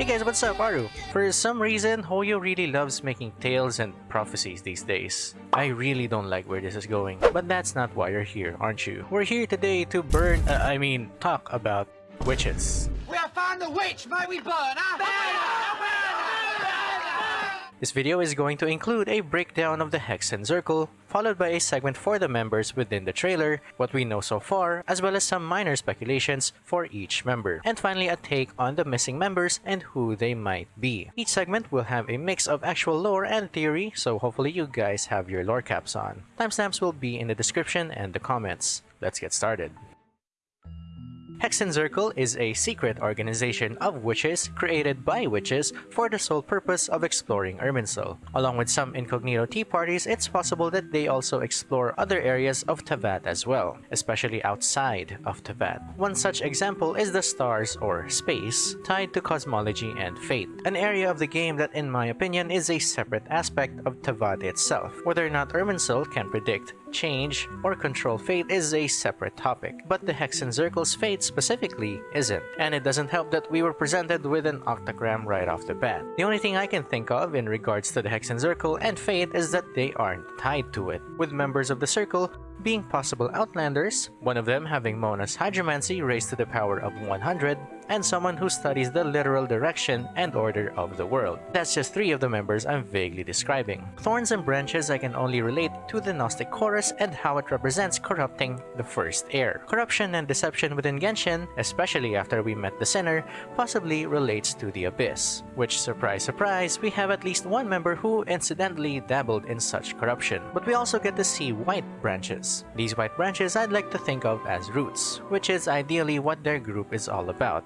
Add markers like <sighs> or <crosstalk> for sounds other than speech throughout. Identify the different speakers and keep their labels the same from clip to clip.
Speaker 1: Hey guys, what's up, Aru? For some reason, Hoyo really loves making tales and prophecies these days. I really don't like where this is going, but that's not why you're here, aren't you? We're here today to burn, uh, I mean, talk about witches.
Speaker 2: We have found the witch, may we burn her?
Speaker 1: This video is going to include a breakdown of the Hexen Circle, followed by a segment for the members within the trailer, what we know so far, as well as some minor speculations for each member, and finally a take on the missing members and who they might be. Each segment will have a mix of actual lore and theory, so hopefully you guys have your lore caps on. Timestamps will be in the description and the comments. Let's get started. Hexen Circle is a secret organization of witches created by witches for the sole purpose of exploring Irminsul. Along with some incognito tea parties, it's possible that they also explore other areas of Teyvat as well, especially outside of Teyvat. One such example is the stars or space, tied to cosmology and fate, an area of the game that in my opinion is a separate aspect of Teyvat itself. Whether or not Irminsul can predict, change, or control fate is a separate topic, but the Hexen Circle's fate specifically isn't, and it doesn't help that we were presented with an octagram right off the bat. The only thing I can think of in regards to the Hexen Circle and fate is that they aren't tied to it, with members of the Circle being possible Outlanders, one of them having Mona's Hydromancy raised to the power of 100, and someone who studies the literal direction and order of the world. That's just three of the members I'm vaguely describing. Thorns and branches I can only relate to the Gnostic Chorus and how it represents corrupting the first heir. Corruption and deception within Genshin, especially after we met the Sinner, possibly relates to the Abyss, which surprise surprise, we have at least one member who incidentally dabbled in such corruption. But we also get to see white branches. These white branches I'd like to think of as roots, which is ideally what their group is all about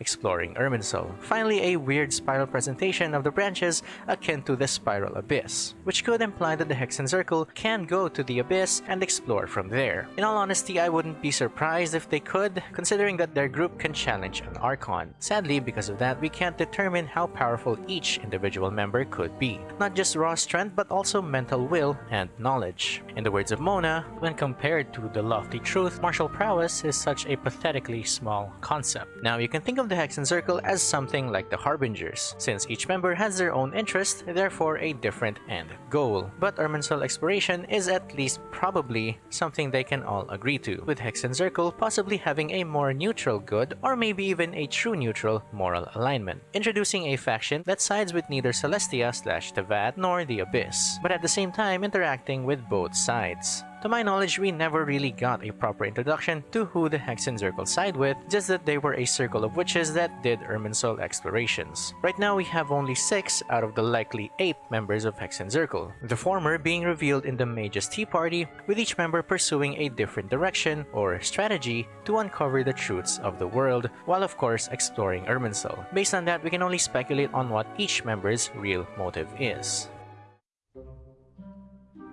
Speaker 1: exploring Irminsul. Finally, a weird spiral presentation of the branches akin to the Spiral Abyss, which could imply that the Hexen Circle can go to the Abyss and explore from there. In all honesty, I wouldn't be surprised if they could, considering that their group can challenge an Archon. Sadly, because of that, we can't determine how powerful each individual member could be. Not just raw strength, but also mental will and knowledge. In the words of Mona, when compared to the lofty truth, martial prowess is such a pathetically small concept. Now, you can think of of the Hexen Circle as something like the Harbingers, since each member has their own interest, therefore a different end goal. But Irminsul exploration is at least probably something they can all agree to, with Hexen Circle possibly having a more neutral good or maybe even a true neutral moral alignment, introducing a faction that sides with neither Celestia slash Teyvat nor the Abyss, but at the same time interacting with both sides. To my knowledge, we never really got a proper introduction to who the Hexen Circle side with, just that they were a circle of witches that did Irminsul explorations. Right now, we have only 6 out of the likely 8 members of Hexen Circle, the former being revealed in the Mage's Tea Party, with each member pursuing a different direction or strategy to uncover the truths of the world, while of course exploring Irminsul. Based on that, we can only speculate on what each member's real motive is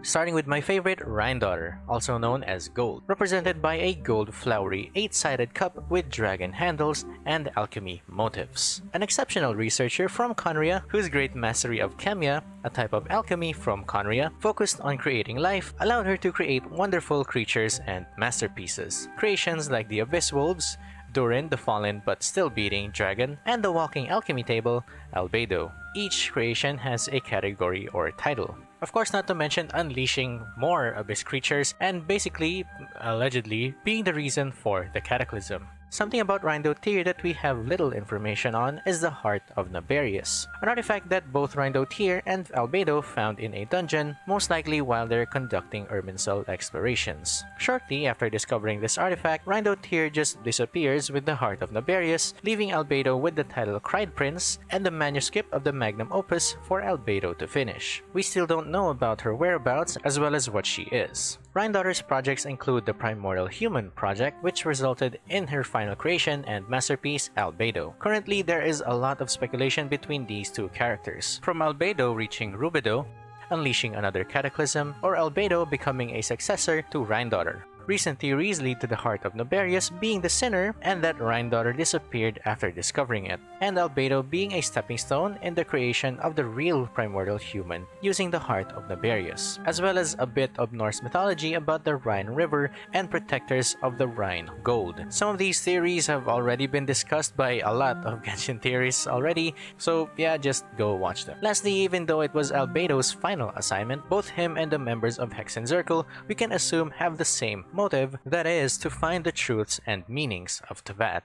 Speaker 1: starting with my favorite Daughter, also known as Gold, represented by a gold flowery 8-sided cup with dragon handles and alchemy motifs. An exceptional researcher from Khaenri'ah whose great mastery of Khemia, a type of alchemy from Khaenri'ah, focused on creating life, allowed her to create wonderful creatures and masterpieces. Creations like the Abyss Wolves, Durin the fallen but still beating dragon, and the walking alchemy table, Albedo. Each creation has a category or title. Of course, not to mention unleashing more abyss creatures and basically, allegedly, being the reason for the cataclysm. Something about Rhinedottir that we have little information on is the Heart of Naberius, an artifact that both Rhinedottir and Albedo found in a dungeon, most likely while they're conducting Irminsul explorations. Shortly after discovering this artifact, Rhinedottir just disappears with the Heart of Naberius, leaving Albedo with the title Kreideprinz and the manuscript of the magnum opus for Albedo to finish. We still don't know about her whereabouts as well as what she is. Daughter's projects include the Primordial Human project, which resulted in her final creation and masterpiece, Albedo. Currently, there is a lot of speculation between these two characters, from Albedo reaching Rubedo, unleashing another cataclysm, or Albedo becoming a successor to Daughter. Recent theories lead to the heart of Naberius being the sinner and that Rhinedottir disappeared after discovering it. and Albedo being a stepping stone in the creation of the real primordial human using the heart of Naberius, as well as a bit of Norse mythology about the Rhine River and protectors of the Rhine gold. Some of these theories have already been discussed by a lot of <laughs> Genshin theorists already, so yeah, just go watch them. Lastly, even though it was Albedo's final assignment, both him and the members of Hexenzirkel we can assume have the same motive, that is, to find the truths and meanings of Teyvat.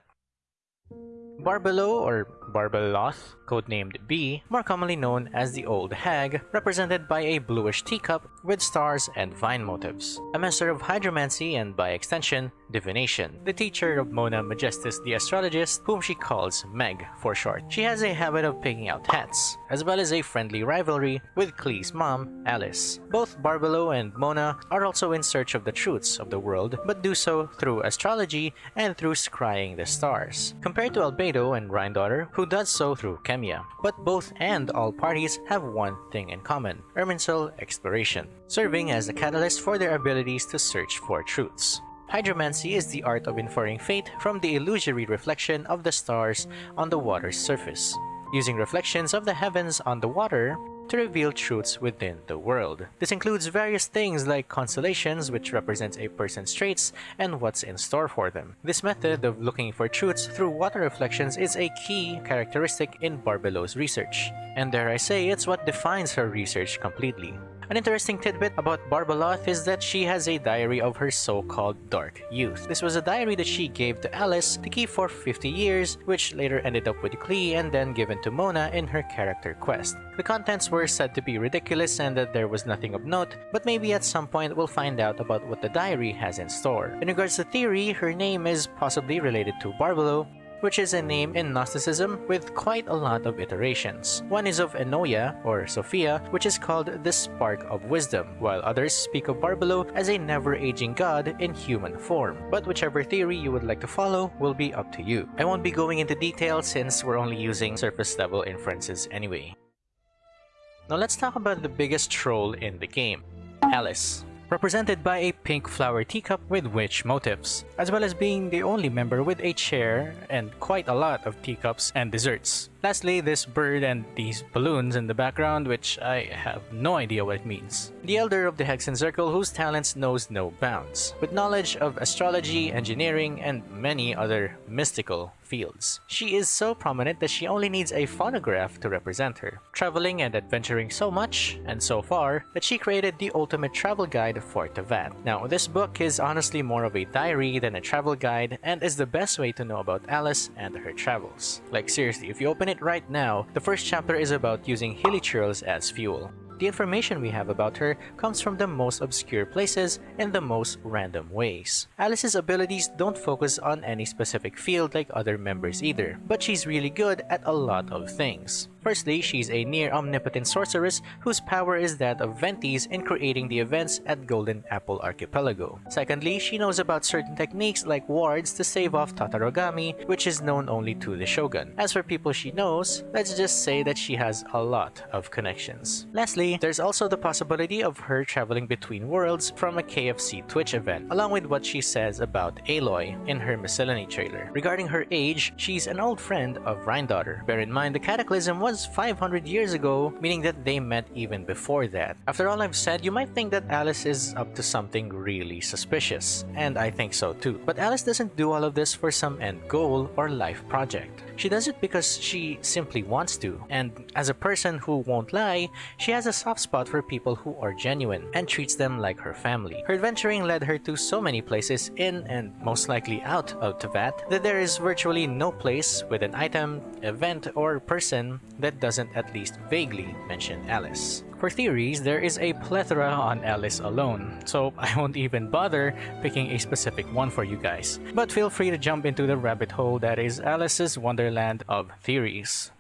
Speaker 1: Barbelo or Barbeloth, codenamed B, more commonly known as the Old Hag, represented by a bluish teacup with stars and vine motifs. A master of hydromancy and, by extension, divination. The teacher of Mona Megistus the astrologist, whom she calls Meg for short. She has a habit of picking out hats, as well as a friendly rivalry with Klee's mom, Alice. Both Barbelo and Mona are also in search of the truths of the world, but do so through astrology and through scrying the stars. Compared to Albedo and Rhinedottir, who does so through Khemia. But both and all parties have one thing in common, Irminsul exploration, serving as a catalyst for their abilities to search for truths. Hydromancy is the art of inferring fate from the illusory reflection of the stars on the water's surface. Using reflections of the heavens on the water, to reveal truths within the world. This includes various things like constellations, which represents a person's traits and what's in store for them. This method of looking for truths through water reflections is a key characteristic in Barbelo's research. And dare I say, it's what defines her research completely. An interesting tidbit about Barbeloth is that she has a diary of her so-called dark youth. This was a diary that she gave to Alice to keep for 50 years, which later ended up with Klee and then given to Mona in her character quest. The contents were said to be ridiculous and that there was nothing of note, but maybe at some point we'll find out about what the diary has in store. In regards to theory, her name is possibly related to Barbelo, which is a name in Gnosticism with quite a lot of iterations. One is of Ennoia, or Sophia, which is called the Spark of Wisdom, while others speak of Barbelo as a never-aging god in human form. But whichever theory you would like to follow will be up to you. I won't be going into detail since we're only using surface-level inferences anyway. Now let's talk about the biggest troll in the game, Alice represented by a pink flower teacup with witch motifs, as well as being the only member with a chair and quite a lot of teacups and desserts. Lastly, this bird and these balloons in the background, which I have no idea what it means. The elder of the Hexen Circle whose talents knows no bounds, with knowledge of astrology, engineering, and many other mystical fields. She is so prominent that she only needs a phonograph to represent her, traveling and adventuring so much and so far that she created the ultimate travel guide for Teyvat. Now, this book is honestly more of a diary than a travel guide and is the best way to know about Alice and her travels. Like seriously, if you open it right now, the first chapter is about using hilichurls as fuel. The information we have about her comes from the most obscure places in the most random ways. Alice's abilities don't focus on any specific field like other members either, but she's really good at a lot of things. Firstly, she's a near-omnipotent sorceress whose power is that of Venti's in creating the events at Golden Apple Archipelago. Secondly, she knows about certain techniques like wards to save off Tatarigami, which is known only to the Shogun. As for people she knows, let's just say that she has a lot of connections. Lastly, there's also the possibility of her traveling between worlds from a KFC Twitch event, along with what she says about Aloy in her miscellany trailer. Regarding her age, she's an old friend of Rhinedottir. Bear in mind the Cataclysm was 500 years ago, meaning that they met even before that. After all I've said, you might think that Alice is up to something really suspicious, and I think so too. But Alice doesn't do all of this for some end goal or life project. She does it because she simply wants to, and as a person who won't lie, she has a soft spot for people who are genuine and treats them like her family. Her adventuring led her to so many places in and most likely out of Teyvat that there is virtually no place with an item, event, or person that doesn't at least vaguely mention Alice. For theories, there is a plethora on Alice alone, so <laughs> I won't even bother picking a specific one for you guys. But feel free to jump into the rabbit hole that is Alice's Wonderland of Theories.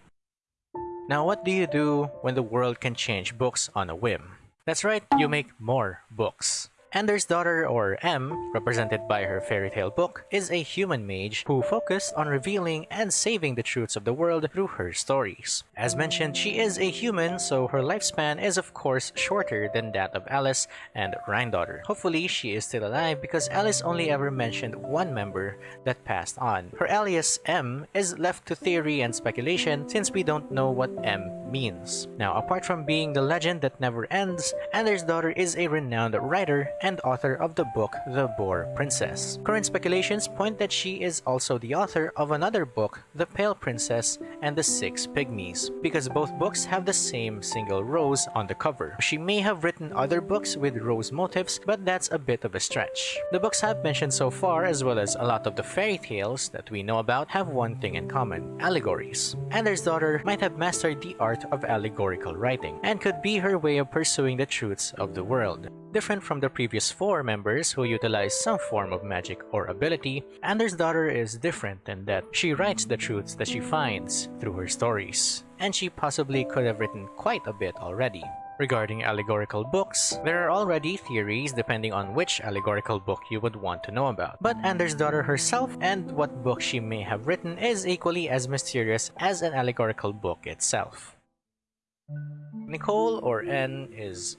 Speaker 1: Now what do you do when the world can change books on a whim? That's right, you make more books. Andersdottir, or M, represented by her fairy tale book, is a human mage who focused on revealing and saving the truths of the world through her stories. As mentioned, she is a human, so her lifespan is of course shorter than that of Alice and Rhinedottir. Hopefully, she is still alive because Alice only ever mentioned one member that passed on. Her alias M is left to theory and speculation since we don't know what M means. Now, apart from being the legend that never ends, Andersdottir is a renowned writer and author of the book The Boar Princess. Current speculations point that she is also the author of another book, The Pale Princess and the Six Pygmies, because both books have the same single rose on the cover. She may have written other books with rose motifs, but that's a bit of a stretch. The books I've mentioned so far, as well as a lot of the fairy tales that we know about, have one thing in common, allegories. Andersdottir might have mastered the art of allegorical writing, and could be her way of pursuing the truths of the world. Different from the previous four members who utilize some form of magic or ability, Andersdottir is different in that she writes the truths that she finds through her stories, and she possibly could have written quite a bit already. Regarding allegorical books, there are already theories depending on which allegorical book you would want to know about. But Andersdottir herself and what book she may have written is equally as mysterious as an allegorical book itself. Nicole, or N, is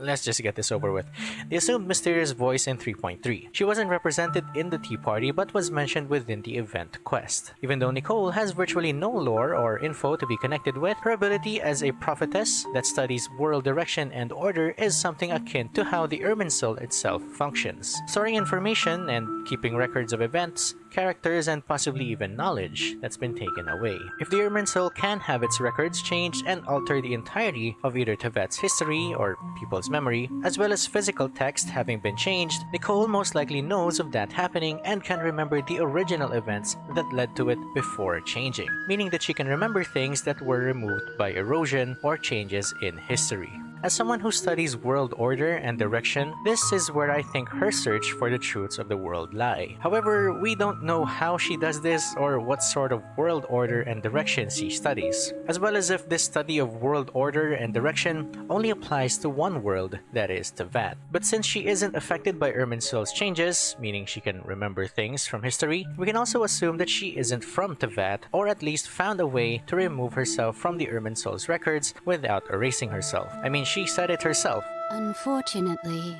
Speaker 1: let's just get this over with. The assumed mysterious voice in 3.3. She wasn't represented in the Tea Party but was mentioned within the event quest. Even though Nicole has virtually no lore or info to be connected with, her ability as a prophetess that studies world direction and order is something akin to how the Irminsul itself functions. Storing information and keeping records of events, characters, and possibly even knowledge that's been taken away. If the Irminsul can have its records changed and alter the entirety of either Teyvat's history or people's memory, as well as physical text having been changed, Nicole most likely knows of that happening and can remember the original events that led to it before changing, meaning that she can remember things that were removed by erosion or changes in history. As someone who studies world order and direction, this is where I think her search for the truths of the world lie. However, we don't know how she does this or what sort of world order and direction she studies, as well as if this study of world order and direction only applies to one world, that is, Teyvat. But since she isn't affected by Irminsul's changes, meaning she can remember things from history, we can also assume that she isn't from Teyvat, or at least found a way to remove herself from the Irminsul's records without erasing herself. I mean, she said it herself.
Speaker 3: Unfortunately,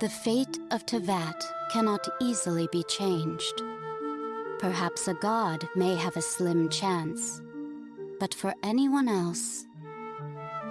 Speaker 3: the fate of Teyvat cannot easily be changed. Perhaps a god may have a slim chance, but for anyone else,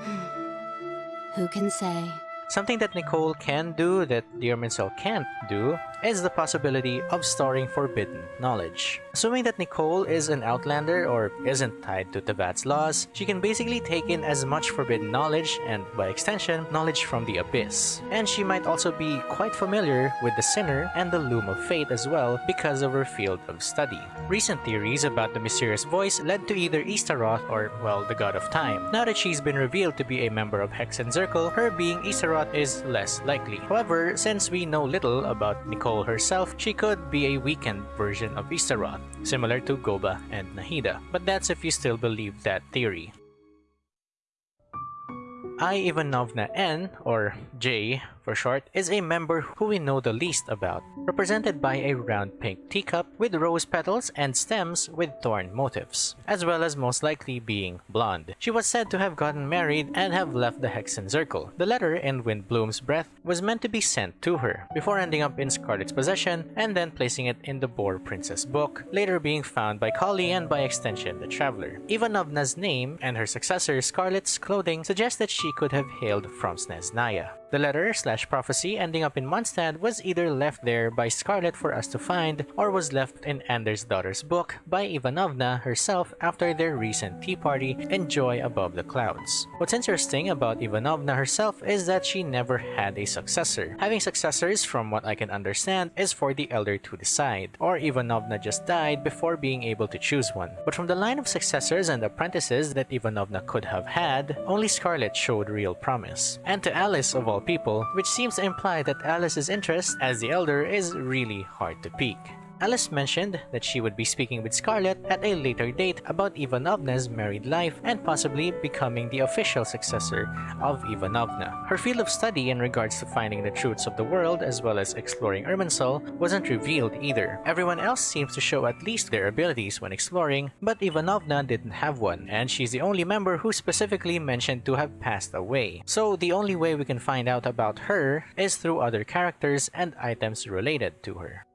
Speaker 3: <sighs> who can say?
Speaker 1: Something that Nicole can do that the Irminsul can't do is the possibility of storing forbidden knowledge. Assuming that Nicole is an outlander or isn't tied to Teyvat's laws, she can basically take in as much forbidden knowledge and, by extension, knowledge from the Abyss. And she might also be quite familiar with the Sinner and the Loom of Fate as well because of her field of study. Recent theories about the mysterious voice led to either Istaroth or, well, the God of Time. Now that she's been revealed to be a member of Hexenzirkel, her being Istaroth is less likely. However, since we know little about Nicole herself, she could be a weakened version of Istaroth, similar to Goba and Nahida. But that's if you still believe that theory. I Ivanovna N, or J for short, is a member who we know the least about, represented by a round pink teacup with rose petals and stems with thorn motifs, as well as most likely being blonde. She was said to have gotten married and have left the Hexen Circle. The letter in Windblume's breath was meant to be sent to her, before ending up in Scarlet's possession and then placing it in the Boar Princess book, later being found by Kali and by extension the Traveler. Ivanovna's name and her successor Scarlet's clothing suggest that she could have hailed from Snezhnaya. The letter slash prophecy ending up in Mondstadt was either left there by Scarlet for us to find or was left in Andersdottir's book by Ivanovna herself after their recent tea party and joy above the clouds. What's interesting about Ivanovna herself is that she never had a successor. Having successors, from what I can understand, is for the elder to decide, or Ivanovna just died before being able to choose one. But from the line of successors and apprentices that Ivanovna could have had, only Scarlet showed real promise. And to Alice of all people, which seems to imply that Alice's interest as the elder is really hard to pique. Alice mentioned that she would be speaking with Scarlet at a later date about Ivanovna's married life and possibly becoming the official successor of Ivanovna. Her field of study in regards to finding the truths of the world as well as exploring Irminsul wasn't revealed either. Everyone else seems to show at least their abilities when exploring, but Ivanovna didn't have one, and she's the only member who specifically mentioned to have passed away. So the only way we can find out about her is through other characters and items related to her.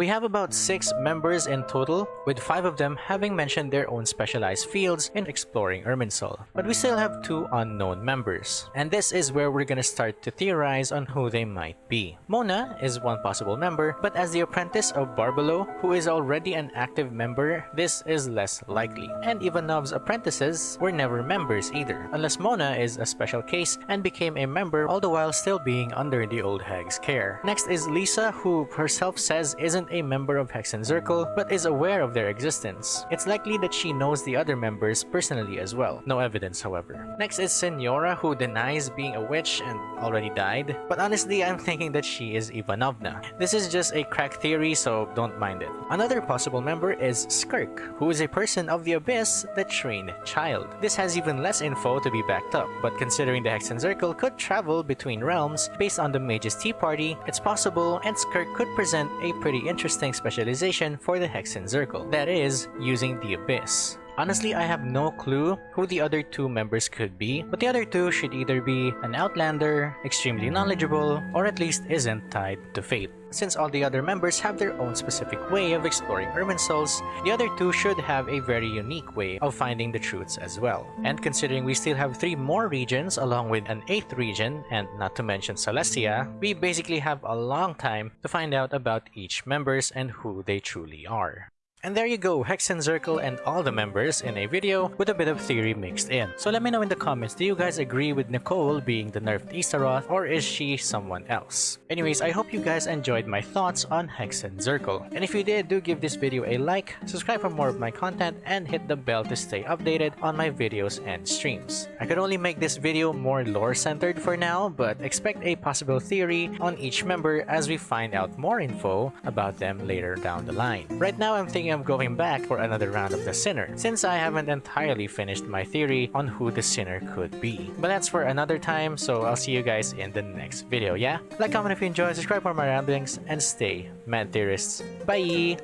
Speaker 1: We have about 6 members in total, with 5 of them having mentioned their own specialized fields in exploring Irminsul. But we still have 2 unknown members, and this is where we're gonna start to theorize on who they might be. Mona is one possible member, but as the apprentice of Barbelo, who is already an active member, this is less likely. And Ivanov's apprentices were never members either, unless Mona is a special case and became a member all the while still being under the old hag's care. Next is Lisa, who herself says isn't a member of Hexenzirkel, but is aware of their existence. It's likely that she knows the other members personally as well. No evidence, however. Next is Signora, who denies being a witch and already died. But honestly, I'm thinking that she is Ivanovna. This is just a crack theory, so don't mind it. Another possible member is Skirk, who is a person of the Abyss that trained Childe. This has even less info to be backed up, but considering the Hexenzirkel could travel between realms based on the Mage's Tea Party, it's possible and Skirk could present a pretty interesting specialization for the Hexen Circle, that is, using the Abyss. Honestly, I have no clue who the other two members could be, but the other two should either be an outlander, extremely knowledgeable, or at least isn't tied to fate. Since all the other members have their own specific way of exploring Irminsuls, the other two should have a very unique way of finding the truths as well. And considering we still have three more regions along with an eighth region, and not to mention Celestia, we basically have a long time to find out about each members and who they truly are. And there you go, Hexenzirkel and all the members in a video with a bit of theory mixed in. So let me know in the comments, do you guys agree with Nicole being the nerfed Istaroth or is she someone else? Anyways, I hope you guys enjoyed my thoughts on Hexenzirkel. And if you did, do give this video a like, subscribe for more of my content, and hit the bell to stay updated on my videos and streams. I could only make this video more lore-centered for now, but expect a possible theory on each member as we find out more info about them later down the line. Right now, I'm thinking of going back for another round of the Sinner, since I haven't entirely finished my theory on who the Sinner could be. But that's for another time, so I'll see you guys in the next video, yeah? Like, comment if you enjoy, subscribe for more ramblings, and stay mad theorists. Bye!